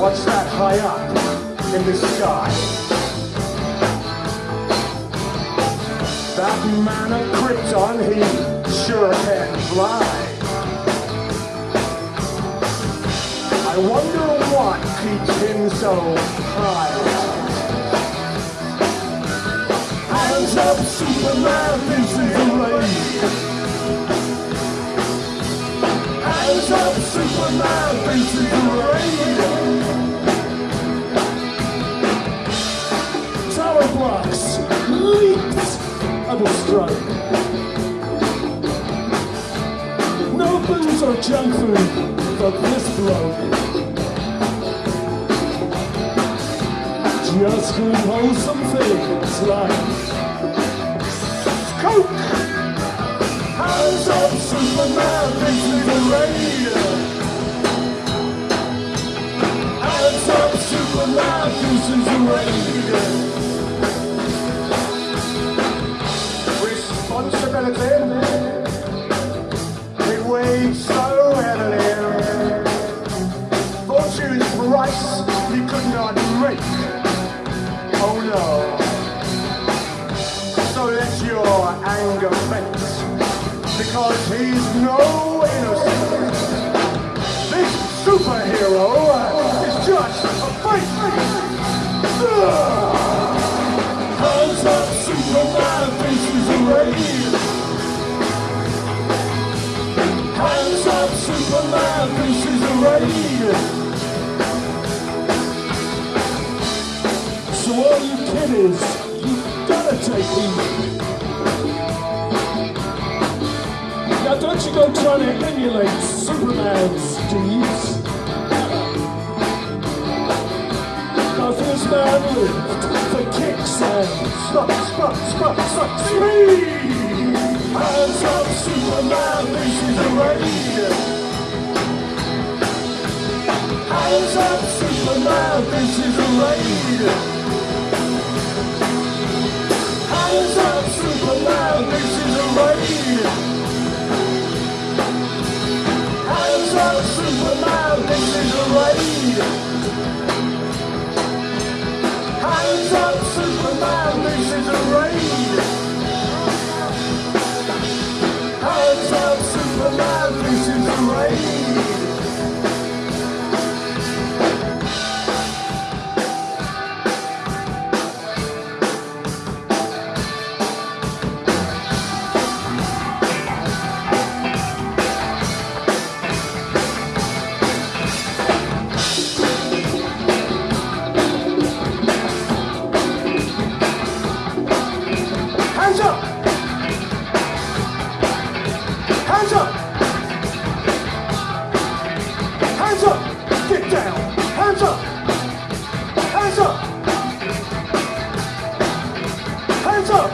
high up in the sky. That man of Krypton, he sure can fly. I wonder what keeps him so high. Hands up, Superman, this is the race. Hands up, Superman, this blocks, leaps of a strike. No booze or junk food for this bloke. Just good wholesome things like Coke. Hands up, Superman, this is the rain. Hands up, Superman, this is the rain. Because he's no innocent. This superhero is just a. Ugh. Hands up, Superman, this is a raid. Hands up, Superman, this is a raid. So all you kiddies, you gotta take heed. Now you trying to emulate Superman's deeds. Cause this man lived for kicks and stop, stop, stop, stop, speed. Hands up, Superman, this is a raid. Hands up, Superman, this is a raid. Thank you. Hands up! Hands up! Get down! Hands up! Hands up! Hands up!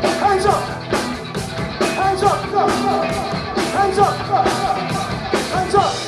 Hands up! Hands up! Hands up! Hands up!